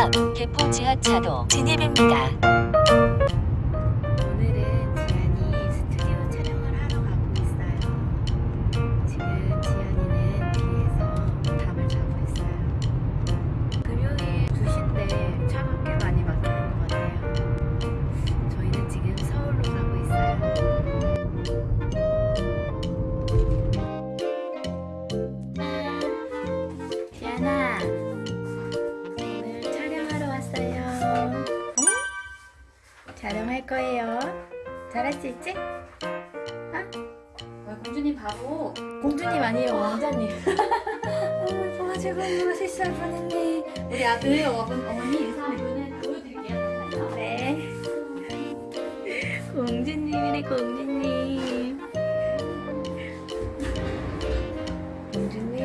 아, 개포 지하차도 진입입니다. 촬영할 거예요. 잘할 수 있지? 아, 공주님 바보. 공주님 아니에요, 왕자님. 너무 예뻐가지고 엄마가 실수할 뻔했네. 우리 아들 어머니, 어머니 인사 보여드릴게요. 네. 공주님이네, 공주님. 공주님.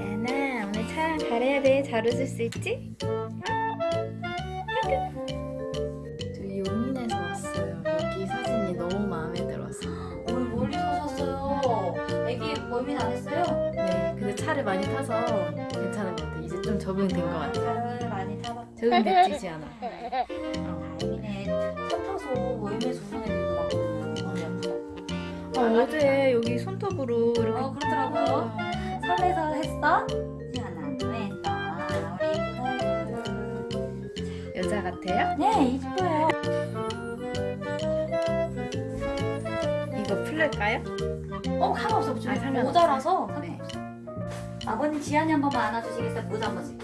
야나, 오늘 촬영 잘해야 돼. 잘 웃을 수 있지? 했어요? 네, 근데 차를 많이 타서 괜찮은 것 같아. 이제 좀 적응된 것 같아. 차를 많이 타봤. 적응됐지, 않아. 어. 다행이네. 차 타서 멀미에서 우는 많거든요. 머리 아프다고. 아, 어제 여기 손톱으로 이렇게 어 그렇더라고요. 설레서 했어? 지안아, 왜 했어? 우리 예쁘다. 여자 같아요? 네, 이뻐요. 이거 풀릴까요? 어, 상관없어. 아, 지금 상관없어요. 모자라서 네. 아버님 지안이 한 번만 안아주시겠어요? 모자 한번.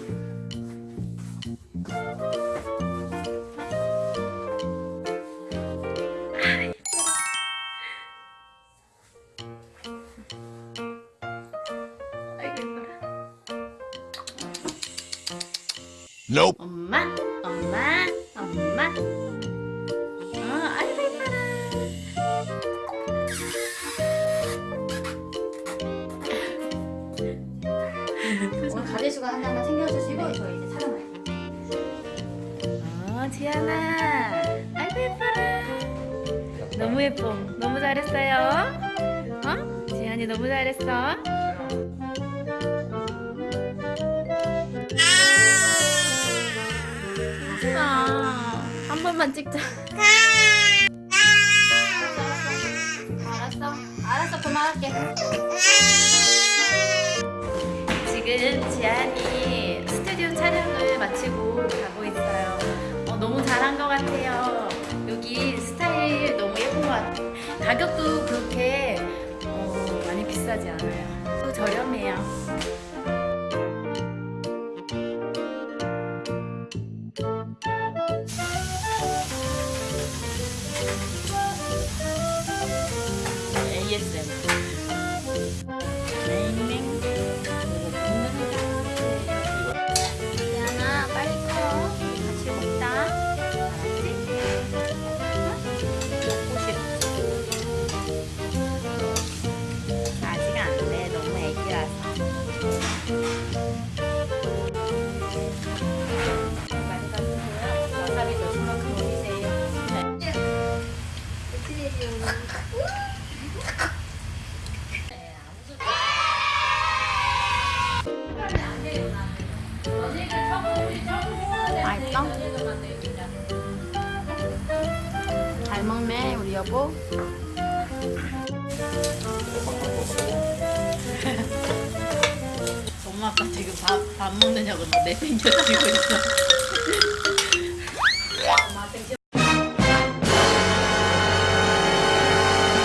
아이고 예뻐라. Nope. 엄마, 엄마, 엄마. 지안아. 아이고 예뻐라. 너무 예뻐. 너무 잘했어요. 어? 지안이 너무 잘했어. 아, 한 번만 찍자. 알았어. 알았어. 그만할게. 지금 지안이 스튜디오 촬영을 마치고 같아요. 여기 스타일 너무 예쁜 것 같아요. 가격도 그렇게 어, 많이 비싸지 않아요. 또 저렴해요. ASMR. 맛있어? 잘 먹네 우리 여보 엄마 아빠 지금 밥, 밥 먹느냐고 나 내팽겨치고 있어